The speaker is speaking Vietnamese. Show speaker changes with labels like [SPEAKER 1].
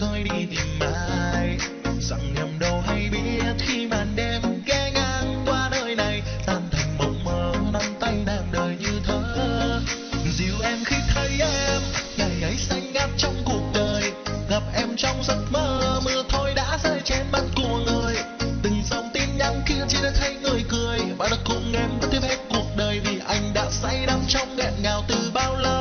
[SPEAKER 1] coi đi tìm ai? Rằng em đâu hay biết khi màn đêm ghé ngang qua nơi này, tan thành mộng mơ nắm tay đang đời như thơ. Dịu em khi thấy em, ngày ấy xanh ngát trong cuộc đời. Gặp em trong giấc mơ, mưa thôi đã rơi trên mắt của người. Từng dòng tin nhắn kia chỉ để thấy người cười. Và đã cùng em tiếp hết cuộc đời vì anh đã say đắm trong nghẹn ngào từ bao lâu?